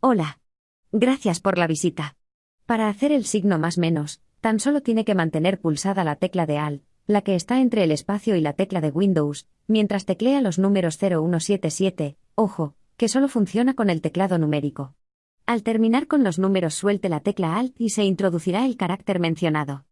Hola. Gracias por la visita. Para hacer el signo más menos, tan solo tiene que mantener pulsada la tecla de Alt, la que está entre el espacio y la tecla de Windows, mientras teclea los números 0177, ojo, que solo funciona con el teclado numérico. Al terminar con los números suelte la tecla Alt y se introducirá el carácter mencionado.